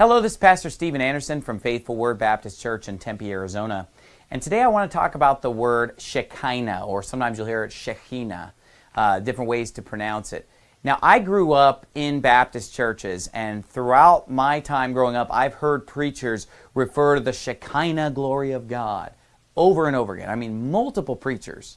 Hello, this is Pastor Steven Anderson from Faithful Word Baptist Church in Tempe, Arizona. And today I want to talk about the word Shekinah, or sometimes you'll hear it Shekhinah, uh, different ways to pronounce it. Now, I grew up in Baptist churches, and throughout my time growing up, I've heard preachers refer to the Shekinah glory of God over and over again. I mean, multiple preachers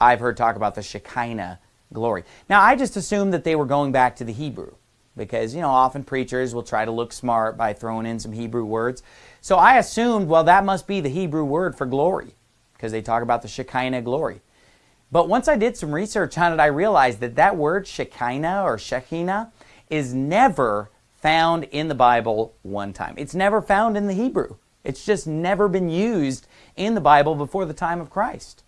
I've heard talk about the Shekinah glory. Now, I just assumed that they were going back to the Hebrew because, you know, often preachers will try to look smart by throwing in some Hebrew words. So I assumed, well, that must be the Hebrew word for glory because they talk about the Shekinah glory. But once I did some research on it, I realized that that word Shekinah or Shekinah is never found in the Bible one time. It's never found in the Hebrew. It's just never been used in the Bible before the time of Christ.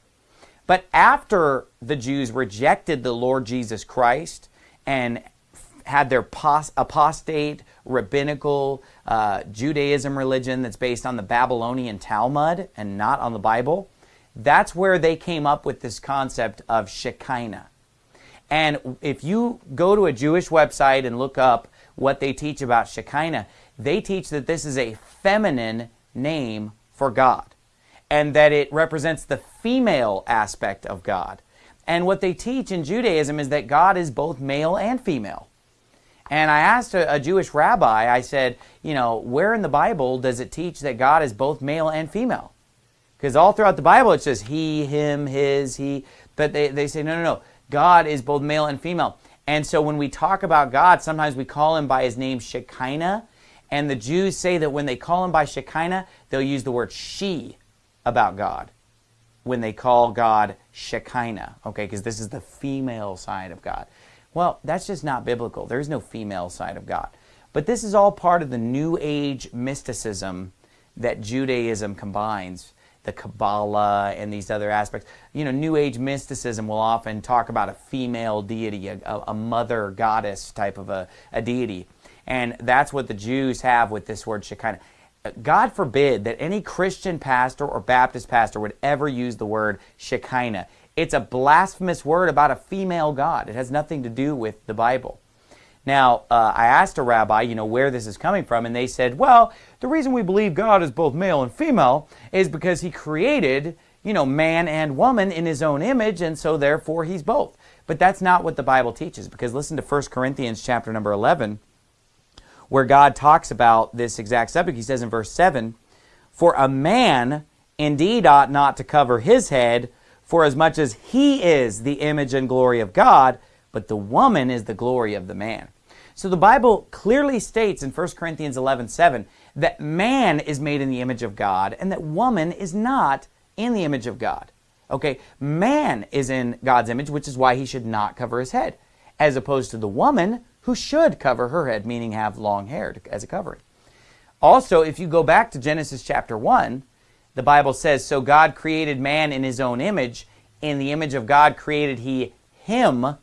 But after the Jews rejected the Lord Jesus Christ and had their apostate rabbinical uh, Judaism religion that's based on the Babylonian Talmud and not on the Bible, that's where they came up with this concept of Shekinah. And if you go to a Jewish website and look up what they teach about Shekinah, they teach that this is a feminine name for God and that it represents the female aspect of God. And what they teach in Judaism is that God is both male and female. And I asked a, a, Jewish rabbi, I said, you know, where in the Bible does it teach that God is both male and female? Because all throughout the Bible it says he, him, his, he. But they, they say, no, no, no. God is both male and female. And so when we talk about God, sometimes we call him by his name Shekinah. And the Jews say that when they call him by Shekinah, they'll use the word she about God when they call God Shekinah, okay, because this is the female side of God. Well, that's just not biblical. There is no female side of God. But this is all part of the New Age mysticism that Judaism combines the Kabbalah and these other aspects. You know, New Age mysticism will often talk about a female deity, a, a mother goddess type of a, a, deity. And that's what the Jews have with this word Shekinah. God forbid that any Christian pastor or Baptist pastor would ever use the word Shekinah. It's a blasphemous word about a female God. It has nothing to do with the Bible. Now, uh, I asked a rabbi, you know, where this is coming from, and they said, well, the reason we believe God is both male and female is because he created, you know, man and woman in his own image, and so therefore he's both. But that's not what the Bible teaches, because listen to 1 Corinthians chapter number 11, where God talks about this exact subject. He says in verse 7, For a man indeed ought not to cover his head, for as much as he is the image and glory of God, but the woman is the glory of the man. So the Bible clearly states in 1 Corinthians 11, 7, that man is made in the image of God and that woman is not in the image of God. Okay, man is in God's image, which is why he should not cover his head, as opposed to the woman who should cover her head, meaning have long hair as a covering. Also, if you go back to Genesis chapter 1, the Bible says, So God created man in his own image. In the image of God created he him,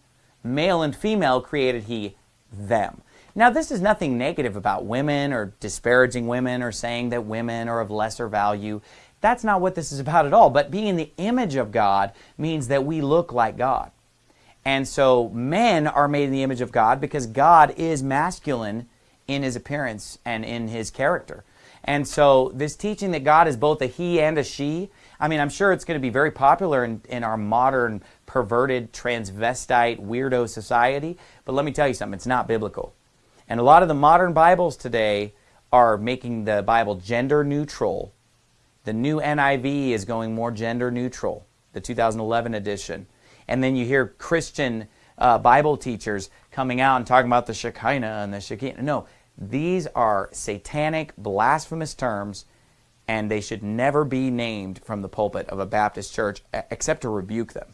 male and female created he them. Now, this is nothing negative about women or disparaging women or saying that women are of lesser value. That's not what this is about at all. But being in the image of God means that we look like God. And so men are made in the image of God because God is masculine in his appearance and in his character. And so this teaching that God is both a he and a she, I mean, I'm sure it's going to be very popular in, in our modern perverted transvestite weirdo society. But let me tell you something, it's not biblical. And a lot of the modern Bibles today are making the Bible gender neutral. The new NIV is going more gender neutral, the 2011 edition. And then you hear Christian uh, Bible teachers coming out and talking about the Shekinah and the Shekinah. No, these are satanic, blasphemous terms, and they should never be named from the pulpit of a Baptist church except to rebuke them.